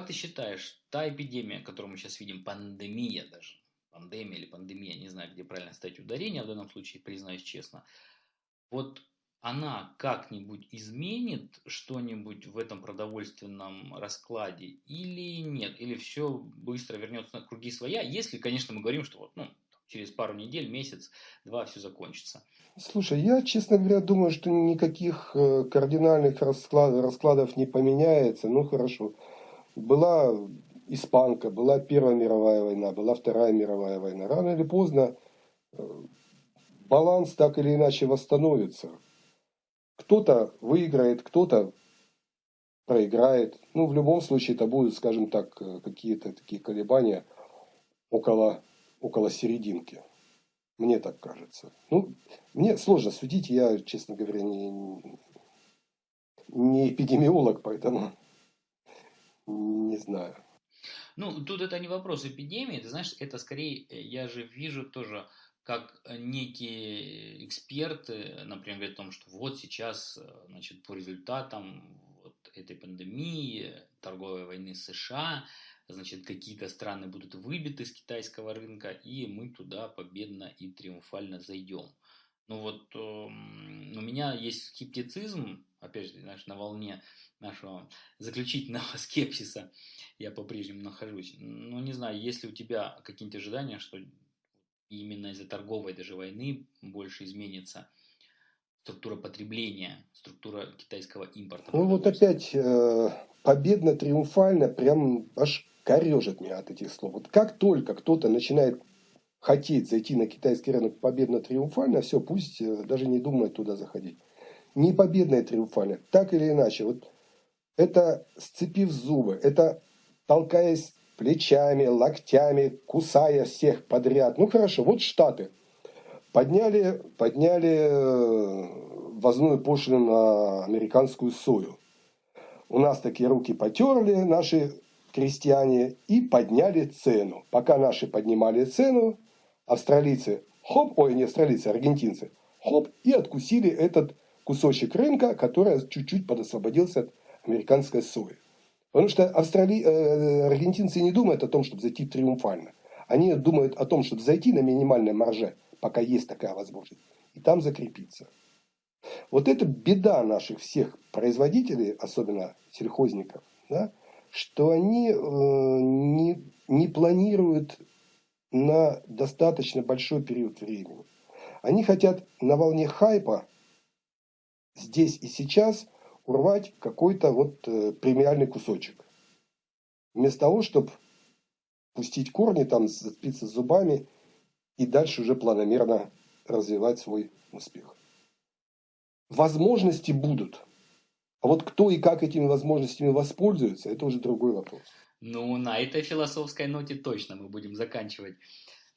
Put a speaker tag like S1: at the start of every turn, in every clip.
S1: как ты считаешь, та эпидемия, которую мы сейчас видим, пандемия даже, пандемия или пандемия, не знаю, где правильно ставить ударение, в данном случае, признаюсь честно, вот она как-нибудь изменит что-нибудь в этом продовольственном раскладе или нет? Или все быстро вернется на круги своя, если, конечно, мы говорим, что вот, ну, через пару недель, месяц, два все закончится.
S2: Слушай, я, честно говоря, думаю, что никаких э, кардинальных расклад, раскладов не поменяется. Ну, хорошо. Была испанка, была Первая мировая война, была Вторая мировая война. Рано или поздно э, баланс так или иначе восстановится. Кто-то выиграет, кто-то проиграет. Ну, в любом случае, это будут, скажем так, э, какие-то такие колебания около около серединки. Мне так кажется. Ну, мне сложно судить, я, честно говоря, не, не эпидемиолог, поэтому не знаю.
S1: Ну, тут это не вопрос эпидемии, ты знаешь, это скорее, я же вижу тоже, как некие эксперты, например, говорят о том, что вот сейчас, значит, по результатам вот этой пандемии, торговой войны США, значит, какие-то страны будут выбиты с китайского рынка, и мы туда победно и триумфально зайдем. Ну вот э, у меня есть скептицизм, опять же, знаешь, на волне нашего заключительного скепсиса я по-прежнему нахожусь. Ну, не знаю, есть ли у тебя какие-нибудь ожидания, что именно из-за торговой даже войны больше изменится структура потребления, структура китайского импорта.
S2: Ну вот опять э, победно-триумфально, прям аж корежит меня от этих слов. Вот как только кто-то начинает хотеть зайти на китайский рынок победно-триумфально, все, пусть э, даже не думает туда заходить. Не победно и триумфально, так или иначе. Вот это сцепив зубы, это толкаясь плечами, локтями, кусая всех подряд. Ну хорошо, вот Штаты подняли, подняли э, ввозную пошлину на американскую сою. У нас такие руки потерли наши крестьяне и подняли цену. Пока наши поднимали цену, австралийцы, хоп, ой, не австралийцы, аргентинцы, хоп, и откусили этот кусочек рынка, который чуть-чуть подосвободился от американской сои. Потому что австрали... э, аргентинцы не думают о том, чтобы зайти триумфально. Они думают о том, чтобы зайти на минимальной марже, пока есть такая возможность, и там закрепиться. Вот это беда наших всех производителей, особенно сельхозников, да, что они э, не, не планируют на достаточно большой период времени. Они хотят на волне хайпа здесь и сейчас урвать какой-то вот э, премиальный кусочек. Вместо того, чтобы пустить корни, там, зацепиться зубами и дальше уже планомерно развивать свой успех. Возможности будут – а вот кто и как этими возможностями воспользуется, это уже другой вопрос.
S1: Ну, на этой философской ноте точно мы будем заканчивать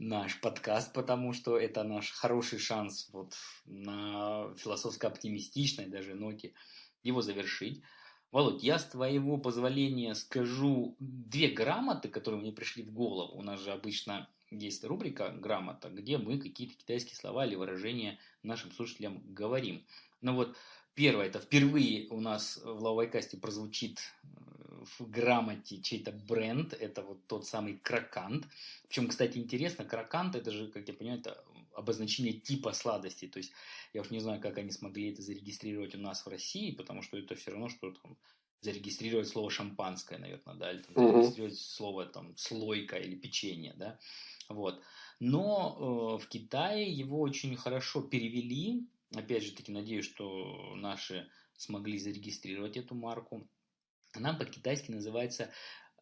S1: наш подкаст, потому что это наш хороший шанс вот на философско-оптимистичной даже ноте его завершить. Володь, я с твоего позволения скажу две грамоты, которые мне пришли в голову. У нас же обычно есть рубрика «Грамота», где мы какие-то китайские слова или выражения нашим слушателям говорим. Но вот Первое, это впервые у нас в Лавайкасте прозвучит в грамоте чей-то бренд, это вот тот самый кракант. Причем, кстати, интересно, кракант это же, как я понимаю, это обозначение типа сладости. То есть я уж не знаю, как они смогли это зарегистрировать у нас в России, потому что это все равно, что там зарегистрировать слово шампанское, наверное, да, или там, зарегистрировать слово там слойка или печенье, да, вот. Но э, в Китае его очень хорошо перевели, Опять же таки, надеюсь, что наши смогли зарегистрировать эту марку. Она по-китайски называется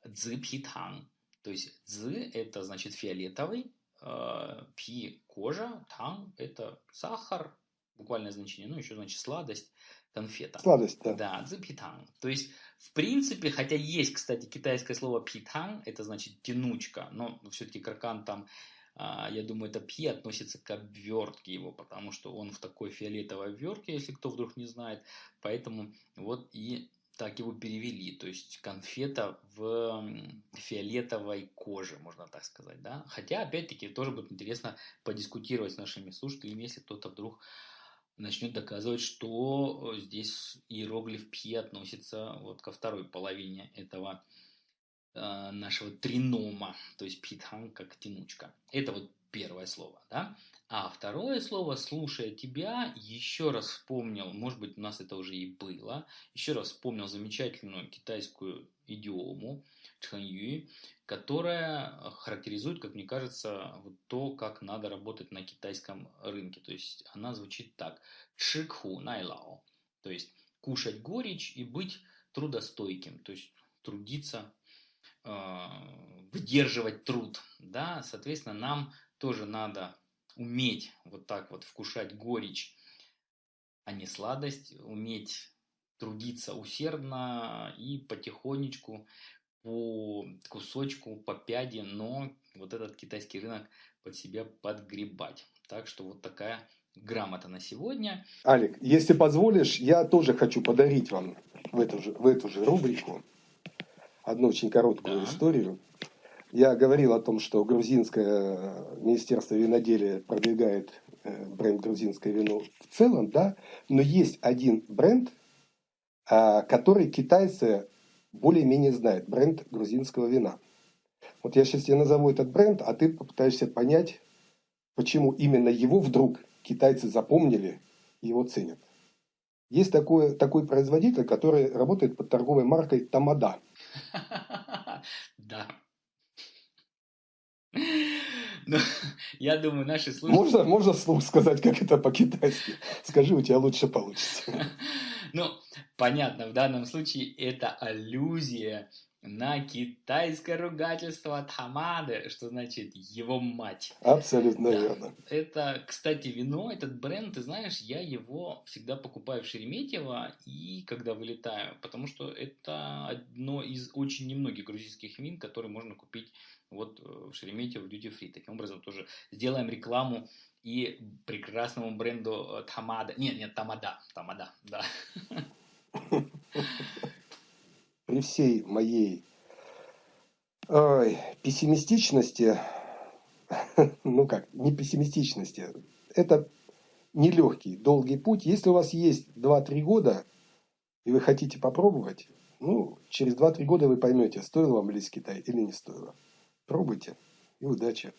S1: Цзипхитан. То есть цзы это значит фиолетовый, э, пи кожа, тан это сахар, буквальное значение, ну еще значит сладость, конфета.
S2: Сладость, да.
S1: Да, цзипхитан. То есть, в принципе, хотя есть, кстати, китайское слово питан, это значит тянучка, но все-таки кракан там а, я думаю, это пи относится к обвертке его, потому что он в такой фиолетовой обвертке, если кто вдруг не знает. Поэтому вот и так его перевели. То есть конфета в фиолетовой коже, можно так сказать. Да? Хотя, опять-таки, тоже будет интересно подискутировать с нашими слушателями, если кто-то вдруг начнет доказывать, что здесь иероглиф пи относится вот ко второй половине этого э, нашего тринома, то есть питхан как тянучка. Это вот первое слово, да? А второе слово, слушая тебя, еще раз вспомнил, может быть, у нас это уже и было, еще раз вспомнил замечательную китайскую идиому чханью, которая характеризует, как мне кажется, вот то, как надо работать на китайском рынке. То есть она звучит так. Чикху найлао. То есть кушать горечь и быть трудостойким. То есть трудиться, э, выдерживать труд. Да, соответственно, нам тоже надо уметь вот так вот вкушать горечь, а не сладость, уметь трудиться усердно и потихонечку по кусочку, по пяде, но вот этот китайский рынок под себя подгребать. Так что вот такая грамота на сегодня.
S2: Алик, если позволишь, я тоже хочу подарить вам в эту же, в эту же рубрику одну очень короткую да. историю. Я говорил о том, что грузинское министерство виноделия продвигает э, бренд грузинское вино в целом, да, но есть один бренд, а, который китайцы более-менее знают, бренд грузинского вина. Вот я сейчас тебе назову этот бренд, а ты попытаешься понять, почему именно его вдруг китайцы запомнили и его ценят. Есть такой, такой производитель, который работает под торговой маркой Тамада.
S1: Да. Ну, я думаю, наши слушатели...
S2: Можно, можно слух сказать, как это по-китайски? Скажи, у тебя лучше получится.
S1: Ну, понятно, в данном случае это аллюзия на китайское ругательство от Хамады, что значит его мать.
S2: Абсолютно да. верно.
S1: Это, кстати, вино, этот бренд, ты знаешь, я его всегда покупаю в Шереметьево и когда вылетаю, потому что это одно из очень немногих грузинских вин, которые можно купить вот э, в Шереметьево в Duty Free. Таким образом тоже сделаем рекламу и прекрасному бренду э, Тамада. Нет, нет, Тамада. Тамада, да.
S2: При всей моей ой, пессимистичности, ну как, не пессимистичности, это нелегкий, долгий путь. Если у вас есть 2-3 года, и вы хотите попробовать, ну, через 2-3 года вы поймете, стоило вам лезть в Китай или не стоило. Пробуйте и удачи!